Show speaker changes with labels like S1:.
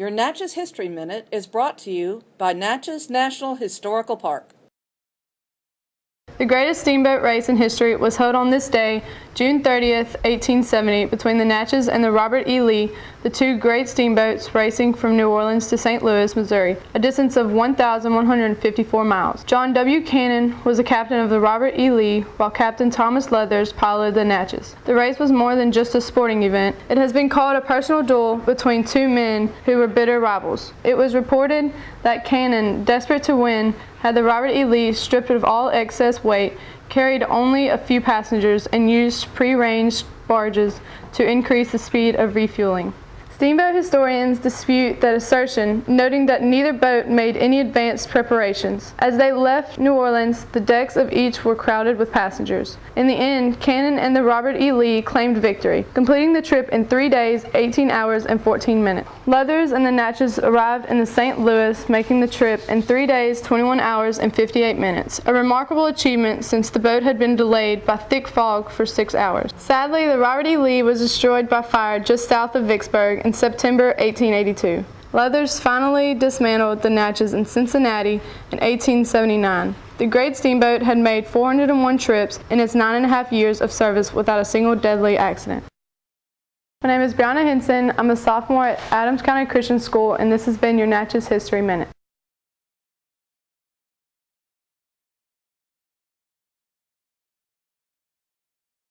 S1: Your Natchez History Minute is brought to you by Natchez National Historical Park.
S2: The greatest steamboat race in history was held on this day, June 30th, 1870, between the Natchez and the Robert E. Lee, the two great steamboats racing from New Orleans to St. Louis, Missouri, a distance of 1,154 miles. John W. Cannon was the captain of the Robert E. Lee, while Captain Thomas Leathers piloted the Natchez. The race was more than just a sporting event. It has been called a personal duel between two men who were bitter rivals. It was reported that Cannon, desperate to win, had the Robert E. Lee stripped of all excess weight, carried only a few passengers, and used pre-ranged barges to increase the speed of refueling. Steamboat historians dispute that assertion, noting that neither boat made any advanced preparations. As they left New Orleans, the decks of each were crowded with passengers. In the end, Cannon and the Robert E. Lee claimed victory, completing the trip in 3 days, 18 hours, and 14 minutes. Leathers and the Natchez arrived in the St. Louis, making the trip in 3 days, 21 hours, and 58 minutes, a remarkable achievement since the boat had been delayed by thick fog for 6 hours. Sadly, the Robert E. Lee was destroyed by fire just south of Vicksburg in September 1882. Leathers finally dismantled the Natchez in Cincinnati in 1879. The great steamboat had made 401 trips in its nine and a half years of service without a single deadly accident. My name is Brianna Henson. I'm a sophomore at Adams County Christian School, and this has been your Natchez History Minute.